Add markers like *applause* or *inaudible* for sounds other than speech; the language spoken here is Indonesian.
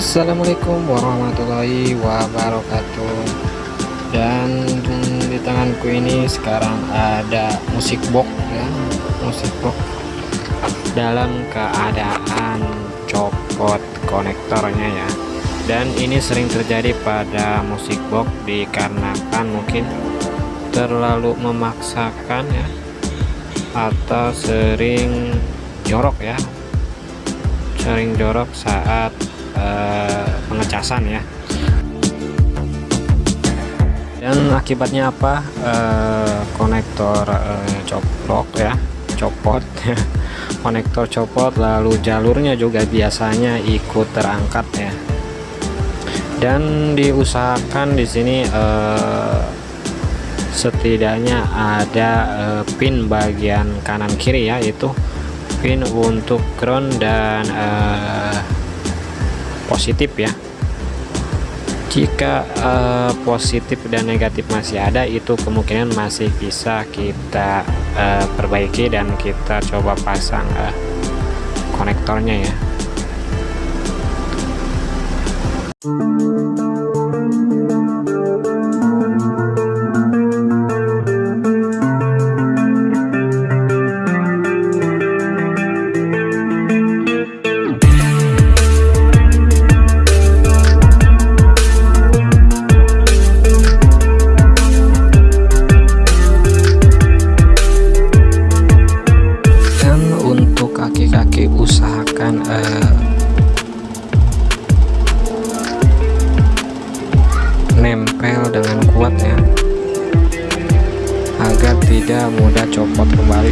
Assalamualaikum warahmatullahi wabarakatuh. Dan di tanganku ini sekarang ada musik box ya musik box dalam keadaan copot konektornya ya. Dan ini sering terjadi pada musik box dikarenakan mungkin terlalu memaksakan ya atau sering jorok ya. Sering jorok saat uh, pengecasan ya. Dan akibatnya apa? Uh, konektor uh, coplok ya copot. *laughs* Konektor copot lalu jalurnya juga biasanya ikut terangkat ya. Dan diusahakan di sini uh, setidaknya ada pin bagian kanan kiri ya itu pin untuk ground dan positif ya. Jika uh, positif dan negatif masih ada itu kemungkinan masih bisa kita uh, perbaiki dan kita coba pasang uh, konektornya ya. usahakan nempel dengan kuat ya agar tidak mudah copot kembali